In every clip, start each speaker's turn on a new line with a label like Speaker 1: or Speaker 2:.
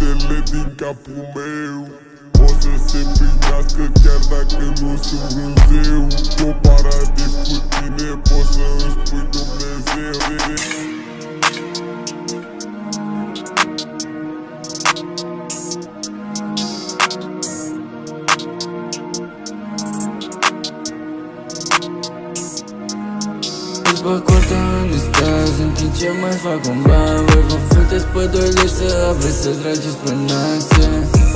Speaker 1: Você lhe de pro meu Você sempre casca quer dar que no sobroseu Vou parar de discutir, né? Posso
Speaker 2: expor do meu But staz În timp ce mai fac un ban? Voi vă futeți pădurile să aveți să trageți pe nase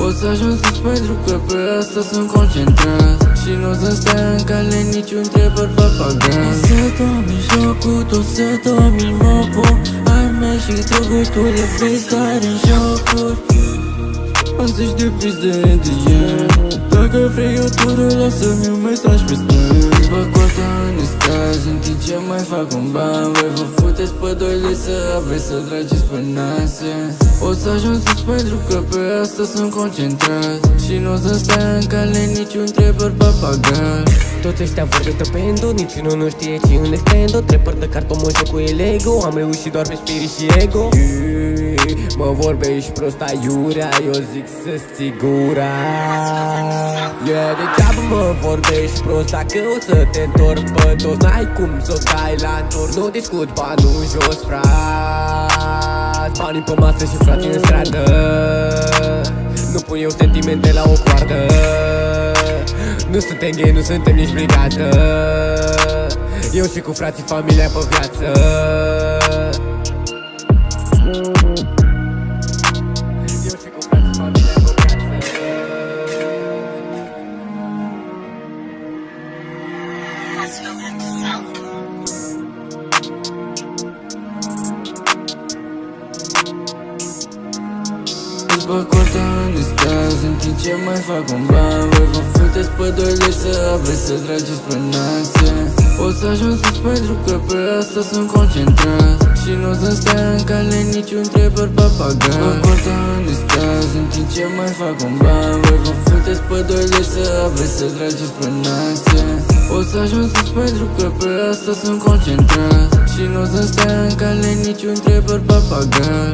Speaker 2: O să ajungeți pentru că pe asta sunt concentrat. Și nu o să stai în cale niciun trebăr papagan O să domi jocul, o să domi mopul. Ai mei și droguri, tu le vei stare în jocuri. Am să-și depins de NDM Dacă vrei o tură, lasă-mi un mesaj pe stâng Bă, coarda în staz În timp ce mai fac un ban Voi vă futeți pădurile să aveți să trageți pe nase O să ajungeți pentru că pe asta sunt concentrat Și nu o să stai în cale niciun trebăr papagal.
Speaker 3: Toți ăștia vorbesc de pendo Niciunul nu știe ce un extendo Trepăr de carton, mă joc cu el ego Am reușit doar pe spirit și ego. Mă vorbești prost aiurea Eu zic să-ți ții gura. Yeah, degeaba mă vorbești prost Dacă o să te întorc pe toți N-ai cum să o dai la întorc. Nu discut banul jos, frat. Banii pe masă și frații în stradă. Nu pun eu sentimente la o coardă. Nu suntem gay, nu suntem nici brigadă Eu și cu frații familia pe viață. Eu și cu frații familia pe viață
Speaker 2: Îți bag coarda în staz În timp ce mai fac un ban. Voi vă futeți pădurile să aveți să trageți pe nase O să ajungeți pentru că pe asta sunt concentrat. Și nu o să stai în cale niciun trebăr papagal Bag coarda în staz În timp ce mai fac un ban. Voi vă futeți pădurile să aveți să trageți pe nase O să ajungeți pentru că pe asta sunt concentrat. Și nu o să stai în cale niciun trebăr papagal